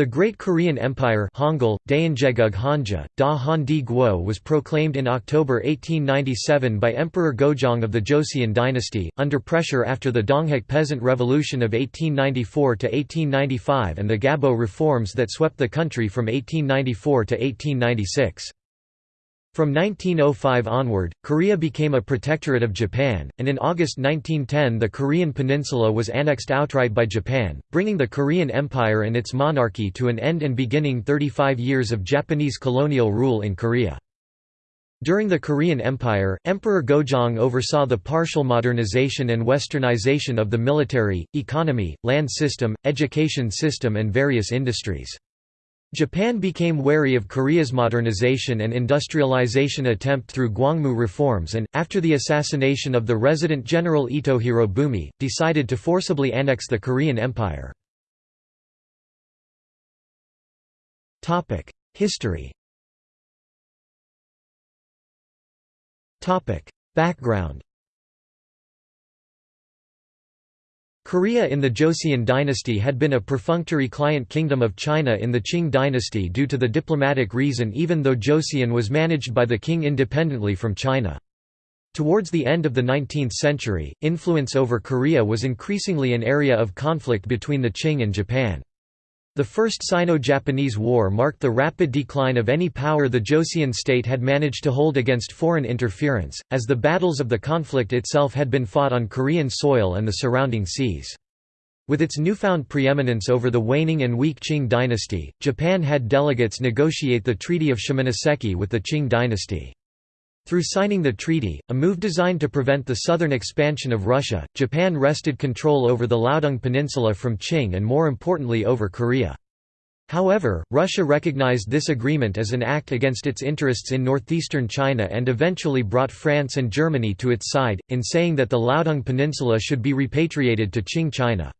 The Great Korean Empire Hangul, was proclaimed in October 1897 by Emperor Gojong of the Joseon dynasty, under pressure after the Donghak Peasant Revolution of 1894–1895 and the Gabo reforms that swept the country from 1894 to 1896. From 1905 onward, Korea became a protectorate of Japan, and in August 1910 the Korean peninsula was annexed outright by Japan, bringing the Korean Empire and its monarchy to an end and beginning 35 years of Japanese colonial rule in Korea. During the Korean Empire, Emperor Gojong oversaw the partial modernization and westernization of the military, economy, land system, education system and various industries. Japan became wary of Korea's modernization and industrialization attempt through Gwangmu reforms and, after the assassination of the resident general Ito Hirobumi, decided to forcibly annex the Korean Empire. History Background Korea in the Joseon dynasty had been a perfunctory client kingdom of China in the Qing dynasty due to the diplomatic reason even though Joseon was managed by the king independently from China. Towards the end of the 19th century, influence over Korea was increasingly an area of conflict between the Qing and Japan. The First Sino-Japanese War marked the rapid decline of any power the Joseon state had managed to hold against foreign interference, as the battles of the conflict itself had been fought on Korean soil and the surrounding seas. With its newfound preeminence over the waning and weak Qing dynasty, Japan had delegates negotiate the Treaty of Shimonoseki with the Qing dynasty. Through signing the treaty, a move designed to prevent the southern expansion of Russia, Japan wrested control over the Liaodong Peninsula from Qing and more importantly over Korea. However, Russia recognized this agreement as an act against its interests in northeastern China and eventually brought France and Germany to its side, in saying that the Liaodong Peninsula should be repatriated to Qing China.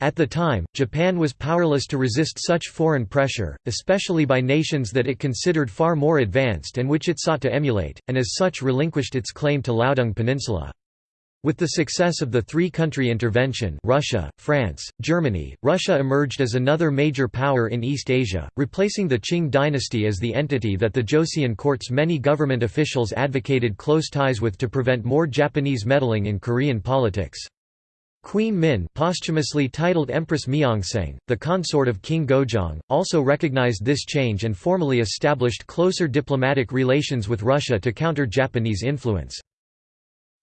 At the time, Japan was powerless to resist such foreign pressure, especially by nations that it considered far more advanced and which it sought to emulate, and as such relinquished its claim to Liaodong Peninsula. With the success of the three-country intervention Russia, France, Germany, Russia emerged as another major power in East Asia, replacing the Qing dynasty as the entity that the Joseon court's many government officials advocated close ties with to prevent more Japanese meddling in Korean politics. Queen Min posthumously titled Empress Myeongsang, the consort of King Gojong, also recognized this change and formally established closer diplomatic relations with Russia to counter Japanese influence.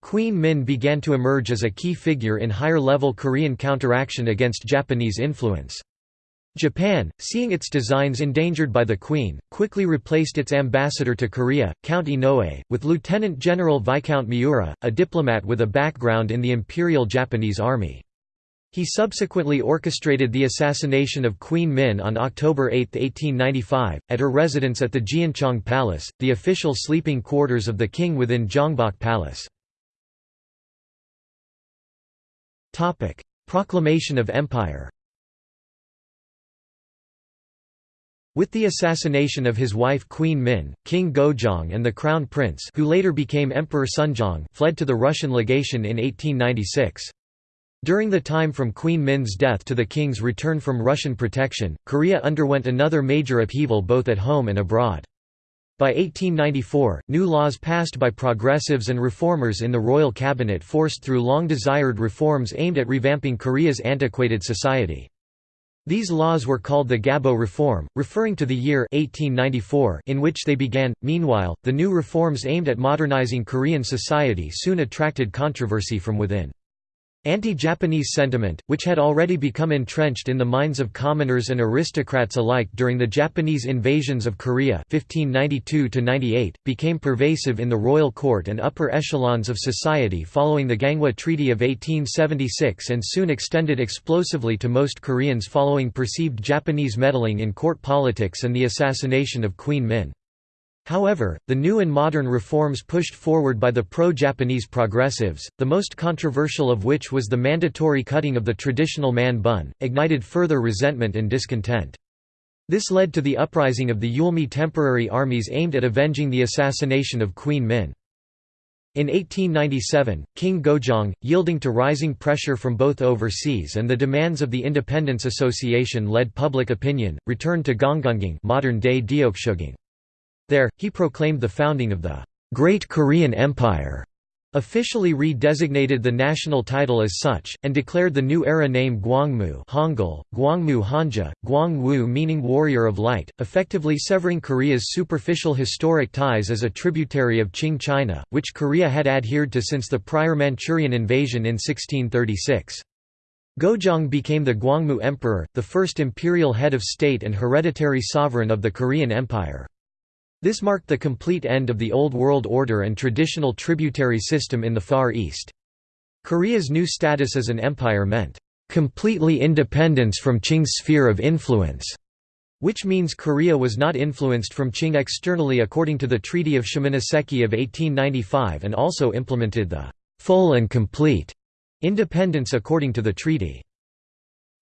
Queen Min began to emerge as a key figure in higher-level Korean counteraction against Japanese influence. Japan, seeing its designs endangered by the Queen, quickly replaced its ambassador to Korea, Count Inoue, with Lieutenant General Viscount Miura, a diplomat with a background in the Imperial Japanese Army. He subsequently orchestrated the assassination of Queen Min on October 8, 1895, at her residence at the Geoncheong Palace, the official sleeping quarters of the king within Gyeongbok Palace. Proclamation of empire With the assassination of his wife Queen Min, King Gojong and the Crown Prince who later became Emperor Sunjong fled to the Russian legation in 1896. During the time from Queen Min's death to the king's return from Russian protection, Korea underwent another major upheaval both at home and abroad. By 1894, new laws passed by progressives and reformers in the royal cabinet forced through long-desired reforms aimed at revamping Korea's antiquated society. These laws were called the Gabo Reform, referring to the year 1894 in which they began. Meanwhile, the new reforms aimed at modernizing Korean society soon attracted controversy from within. Anti-Japanese sentiment, which had already become entrenched in the minds of commoners and aristocrats alike during the Japanese invasions of Korea (1592–98), became pervasive in the royal court and upper echelons of society following the Ganghwa Treaty of 1876 and soon extended explosively to most Koreans following perceived Japanese meddling in court politics and the assassination of Queen Min. However, the new and modern reforms pushed forward by the pro-Japanese progressives, the most controversial of which was the mandatory cutting of the traditional man bun, ignited further resentment and discontent. This led to the uprising of the Eulmi temporary armies aimed at avenging the assassination of Queen Min. In 1897, King Gojong, yielding to rising pressure from both overseas and the demands of the Independence Association led public opinion, returned to Gyeongungung modern-day Deoksugung. There, he proclaimed the founding of the Great Korean Empire officially re-designated the national title as such, and declared the new era name Gwangmu Hangul, Gwangmu Hanja, Gwangmu meaning warrior of light, effectively severing Korea's superficial historic ties as a tributary of Qing China, which Korea had adhered to since the prior Manchurian invasion in 1636. Gojong became the Gwangmu Emperor, the first imperial head of state and hereditary sovereign of the Korean Empire. This marked the complete end of the Old World Order and traditional tributary system in the Far East. Korea's new status as an empire meant, "...completely independence from Qing's sphere of influence", which means Korea was not influenced from Qing externally according to the Treaty of Shimonoseki of 1895 and also implemented the "...full and complete." independence according to the treaty.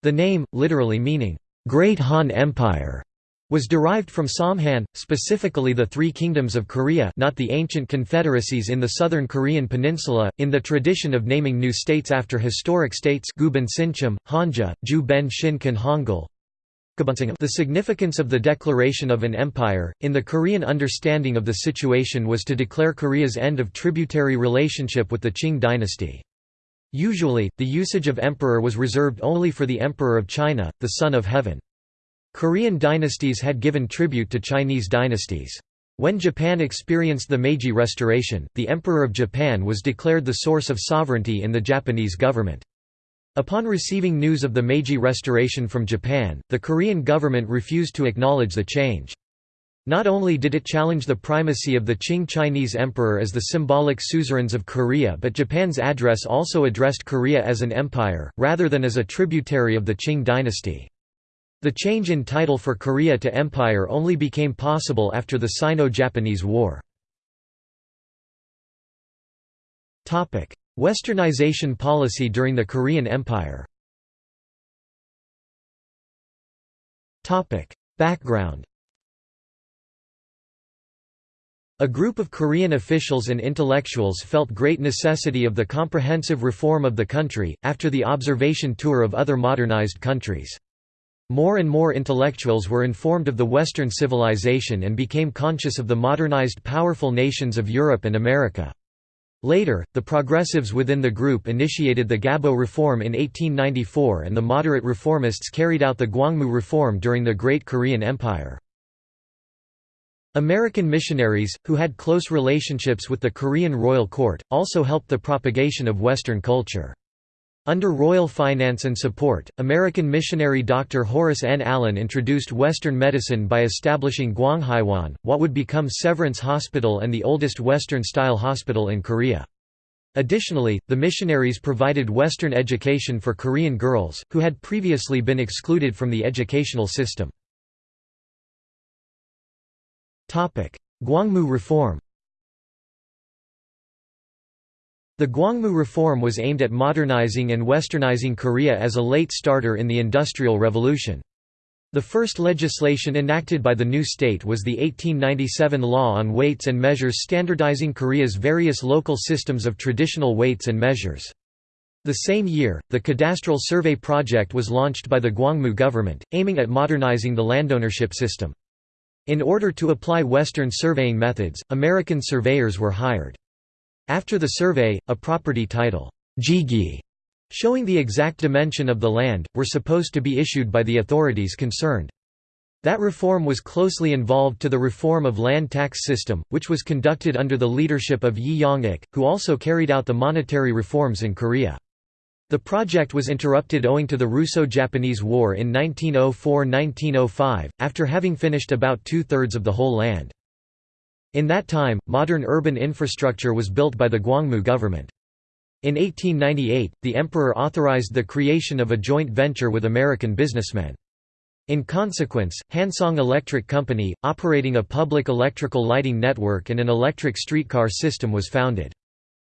The name, literally meaning, "...Great Han Empire", was derived from Samhan, specifically the Three Kingdoms of Korea not the ancient confederacies in the southern Korean peninsula, in the tradition of naming new states after historic states Guban Sincham, Hanja, Ju Ben Shinkan Hangul. The significance of the declaration of an empire, in the Korean understanding of the situation was to declare Korea's end of tributary relationship with the Qing dynasty. Usually, the usage of emperor was reserved only for the Emperor of China, the Son of Heaven. Korean dynasties had given tribute to Chinese dynasties. When Japan experienced the Meiji Restoration, the Emperor of Japan was declared the source of sovereignty in the Japanese government. Upon receiving news of the Meiji Restoration from Japan, the Korean government refused to acknowledge the change. Not only did it challenge the primacy of the Qing Chinese emperor as the symbolic suzerains of Korea but Japan's address also addressed Korea as an empire, rather than as a tributary of the Qing dynasty. The change in title for Korea to empire only became possible after the Sino-Japanese War. Westernization policy during the Korean Empire Background A group of Korean officials and intellectuals felt great necessity of the comprehensive reform of the country, after the observation tour of other modernized countries. More and more intellectuals were informed of the Western civilization and became conscious of the modernized powerful nations of Europe and America. Later, the progressives within the group initiated the Gabo Reform in 1894 and the moderate reformists carried out the Gwangmu Reform during the Great Korean Empire. American missionaries, who had close relationships with the Korean royal court, also helped the propagation of Western culture. Under royal finance and support, American missionary Dr. Horace N. Allen introduced Western medicine by establishing Gwanghyewon, what would become Severance Hospital and the oldest Western-style hospital in Korea. Additionally, the missionaries provided Western education for Korean girls, who had previously been excluded from the educational system. Gwangmu reform The Gwangmu reform was aimed at modernizing and westernizing Korea as a late starter in the Industrial Revolution. The first legislation enacted by the new state was the 1897 Law on Weights and Measures standardizing Korea's various local systems of traditional weights and measures. The same year, the Cadastral Survey Project was launched by the Gwangmu government, aiming at modernizing the landownership system. In order to apply Western surveying methods, American surveyors were hired. After the survey, a property title Jigi, showing the exact dimension of the land, were supposed to be issued by the authorities concerned. That reform was closely involved to the reform of land tax system, which was conducted under the leadership of Yi Yong-ik, who also carried out the monetary reforms in Korea. The project was interrupted owing to the Russo-Japanese War in 1904–1905, after having finished about two-thirds of the whole land. In that time, modern urban infrastructure was built by the Gwangmu government. In 1898, the emperor authorized the creation of a joint venture with American businessmen. In consequence, Hansong Electric Company, operating a public electrical lighting network and an electric streetcar system was founded.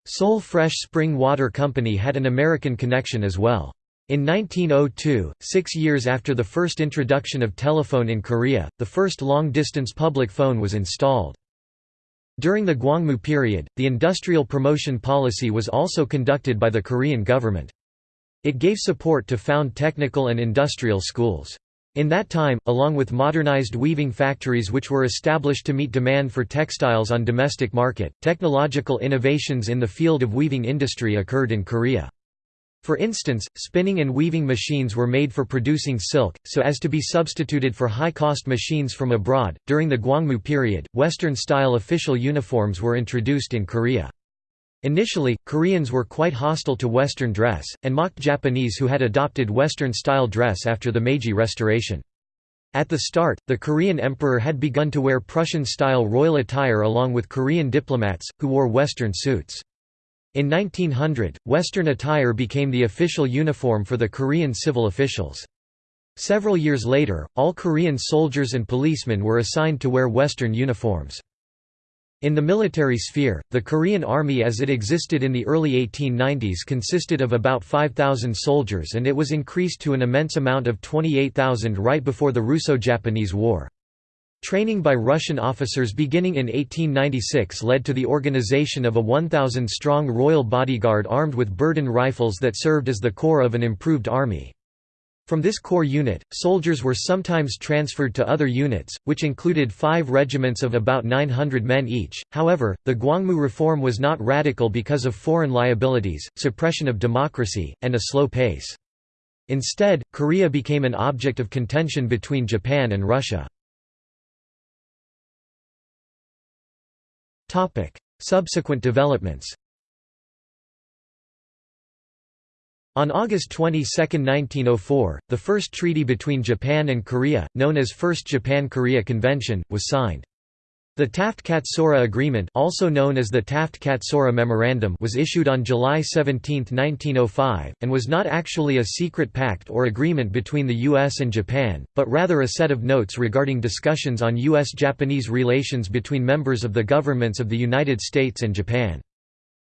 Seoul Fresh Spring Water Company had an American connection as well. In 1902, six years after the first introduction of telephone in Korea, the first long-distance public phone was installed. During the Gwangmu period, the industrial promotion policy was also conducted by the Korean government. It gave support to found technical and industrial schools. In that time, along with modernized weaving factories which were established to meet demand for textiles on domestic market, technological innovations in the field of weaving industry occurred in Korea. For instance, spinning and weaving machines were made for producing silk, so as to be substituted for high-cost machines from abroad. During the Gwangmu period, Western-style official uniforms were introduced in Korea. Initially, Koreans were quite hostile to Western dress, and mocked Japanese who had adopted Western-style dress after the Meiji Restoration. At the start, the Korean emperor had begun to wear Prussian-style royal attire along with Korean diplomats, who wore Western suits. In 1900, Western attire became the official uniform for the Korean civil officials. Several years later, all Korean soldiers and policemen were assigned to wear Western uniforms. In the military sphere, the Korean Army as it existed in the early 1890s consisted of about 5,000 soldiers and it was increased to an immense amount of 28,000 right before the Russo-Japanese War. Training by Russian officers beginning in 1896 led to the organization of a 1,000-strong royal bodyguard armed with Berdan rifles that served as the core of an improved army. From this core unit, soldiers were sometimes transferred to other units, which included five regiments of about 900 men each. However, the Gwangmu reform was not radical because of foreign liabilities, suppression of democracy, and a slow pace. Instead, Korea became an object of contention between Japan and Russia. Subsequent developments On August 22, 1904, the first treaty between Japan and Korea, known as First Japan-Korea Convention, was signed. The Taft-Katsura Agreement also known as the Taft-Katsura Memorandum was issued on July 17, 1905, and was not actually a secret pact or agreement between the U.S. and Japan, but rather a set of notes regarding discussions on U.S.-Japanese relations between members of the governments of the United States and Japan.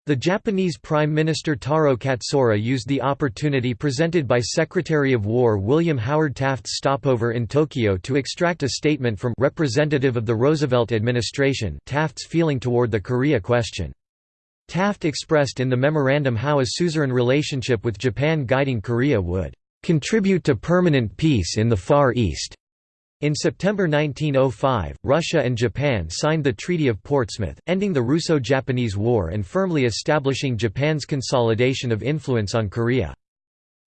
The Japanese Prime Minister Taro Katsura used the opportunity presented by Secretary of War William Howard Taft's stopover in Tokyo to extract a statement from representative of the Roosevelt administration Taft's feeling toward the Korea question. Taft expressed in the memorandum how a suzerain relationship with Japan guiding Korea would "...contribute to permanent peace in the Far East." In September 1905, Russia and Japan signed the Treaty of Portsmouth, ending the Russo-Japanese War and firmly establishing Japan's consolidation of influence on Korea.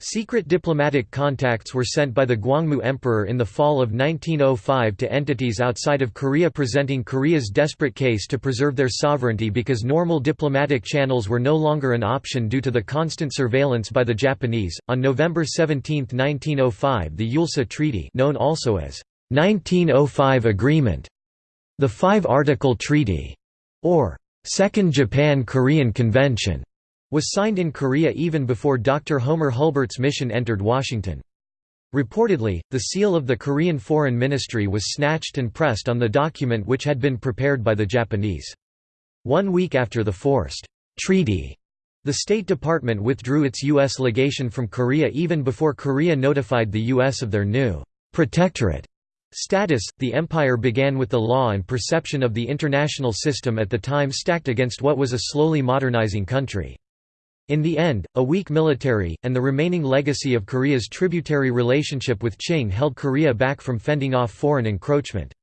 Secret diplomatic contacts were sent by the Gwangmu Emperor in the fall of 1905 to entities outside of Korea presenting Korea's desperate case to preserve their sovereignty because normal diplomatic channels were no longer an option due to the constant surveillance by the Japanese. On November 17, 1905, the Eulsa Treaty, known also as 1905 Agreement, the Five-Article Treaty, or Second Japan-Korean Convention, was signed in Korea even before Dr. Homer Hulbert's mission entered Washington. Reportedly, the seal of the Korean Foreign Ministry was snatched and pressed on the document which had been prepared by the Japanese. One week after the forced treaty, the State Department withdrew its U.S. legation from Korea even before Korea notified the U.S. of their new protectorate Status The empire began with the law and perception of the international system at the time stacked against what was a slowly modernizing country. In the end, a weak military, and the remaining legacy of Korea's tributary relationship with Qing held Korea back from fending off foreign encroachment.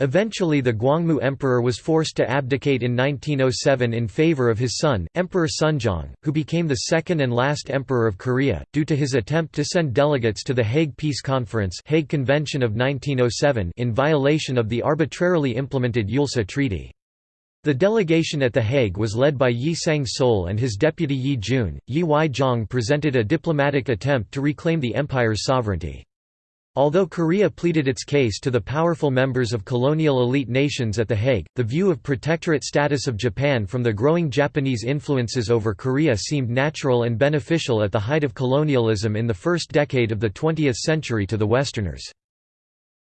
Eventually the Gwangmu Emperor was forced to abdicate in 1907 in favor of his son, Emperor Sunjong, who became the second and last emperor of Korea, due to his attempt to send delegates to the Hague Peace Conference Hague Convention of 1907 in violation of the arbitrarily implemented Eulsa Treaty. The delegation at The Hague was led by Yi Sang-seol and his deputy Yi Jun. Yi Wi-jong presented a diplomatic attempt to reclaim the empire's sovereignty. Although Korea pleaded its case to the powerful members of colonial elite nations at The Hague, the view of protectorate status of Japan from the growing Japanese influences over Korea seemed natural and beneficial at the height of colonialism in the first decade of the 20th century to the Westerners.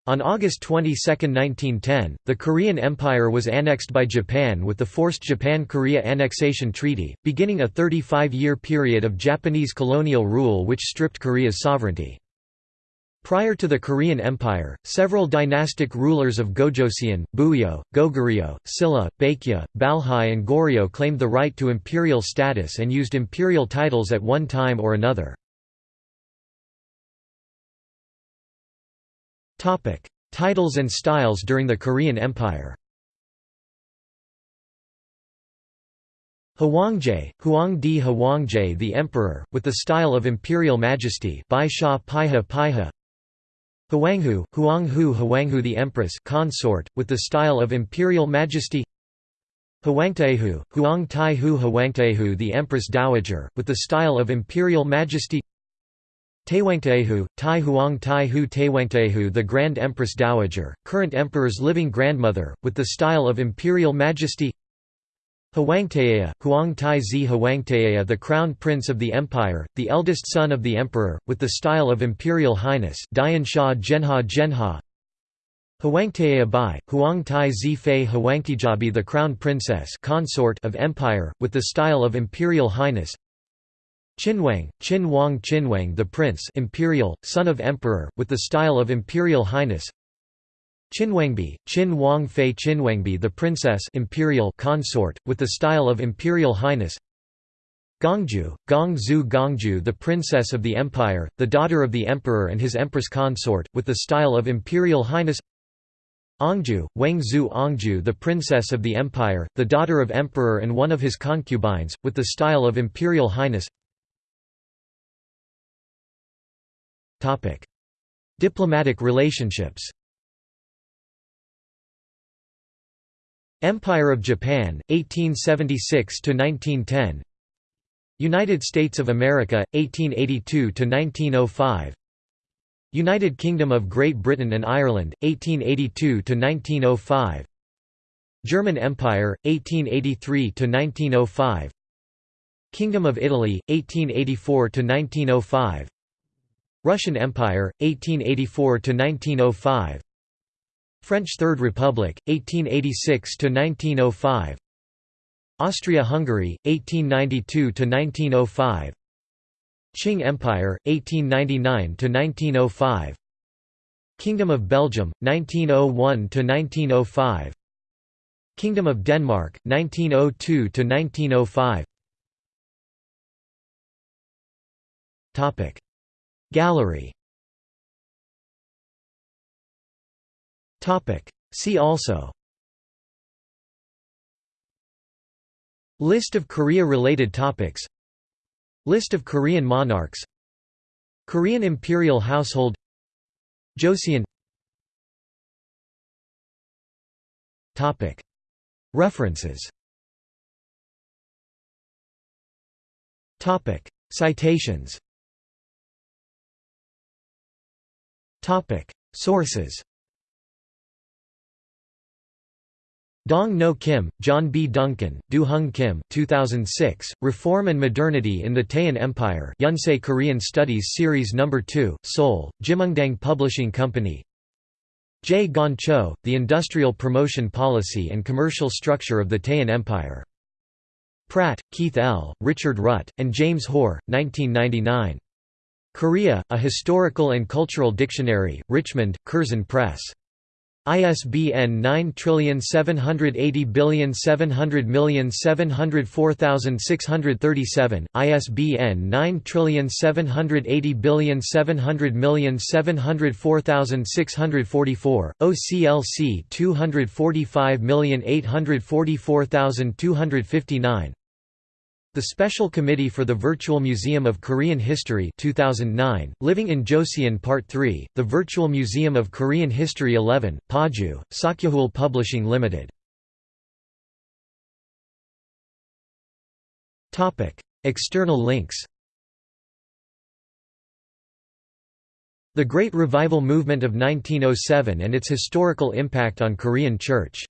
On August 22, 1910, the Korean Empire was annexed by Japan with the Forced Japan-Korea Annexation Treaty, beginning a 35-year period of Japanese colonial rule which stripped Korea's sovereignty. Prior to the Korean Empire, several dynastic rulers of Gojoseon, Buyeo, Goguryeo, Silla, Baekje, Balhae and Goryeo claimed the right to imperial status and used imperial titles at one time or another. Titles and styles during the Korean Empire Hwangjae, Huangdi Hwangjae the Emperor, with the style of imperial majesty Bai Sha Paiha Paiha Hwanghu, Huanghu Hwanghu the Empress consort, with the style of imperial majesty. Hwangtaehu, Huang Taihu Hwangtaehu the Empress Dowager, with the style of imperial majesty. Taewangtaehu, Tai Huang Tai Hu Taewangtaehu the Grand Empress Dowager, current emperor's living grandmother, with the style of imperial majesty Hwangtaea, Huang Tai Zi Hwangtaea the Crown Prince of the Empire, the eldest son of the Emperor, with the style of Imperial Highness Dian Sha Genha Genha. Hwangtaea Bai, Huang Tai Zi Fei Hwangtijabi the Crown Princess consort of Empire, with the style of Imperial Highness. Qinwang, Qin Wang Qinwang the Prince Imperial, son of Emperor, with the style of Imperial Highness Qinwangbi, Qin Wang Fei Qinwangbi the Princess Imperial consort, with the style of Imperial Highness. Gongju, Gongzhu Gongju the Princess of the Empire, the daughter of the Emperor and his Empress consort, with the style of Imperial Highness. Ongju, Wangzhu Ongju the Princess of the Empire, the daughter of Emperor and one of his concubines, with the style of Imperial Highness. Diplomatic relationships Empire of Japan, 1876–1910 United States of America, 1882–1905 United Kingdom of Great Britain and Ireland, 1882–1905 German Empire, 1883–1905 Kingdom of Italy, 1884–1905 Russian Empire, 1884–1905 French Third Republic, 1886–1905 Austria-Hungary, 1892–1905 Qing Empire, 1899–1905 Kingdom of Belgium, 1901–1905 Kingdom of Denmark, 1902–1905 Gallery See also. List of Korea-related topics. List of Korean monarchs. Korean imperial household. Joseon. References. Citations. Sources Dong No Kim, John B. Duncan, Du Hung Kim 2006, Reform and Modernity in the Daehan Empire Yonsei Korean Studies Series No. 2, Seoul, Jimoondang Publishing Company J. Gon Cho, The Industrial Promotion Policy and Commercial Structure of the Daehan Empire. Pratt, Keith L., Richard Rutt, and James Hoare, 1999. Korea, A Historical and Cultural Dictionary, Richmond, Curzon Press. ISBN 9780700704637, ISBN 9780700704644, OCLC 245844259 the Special Committee for the Virtual Museum of Korean History 2009, Living in Joseon Part 3, The Virtual Museum of Korean History 11, Paju, Sakyejul Publishing Limited. External links The Great Revival Movement of 1907 and its historical impact on Korean Church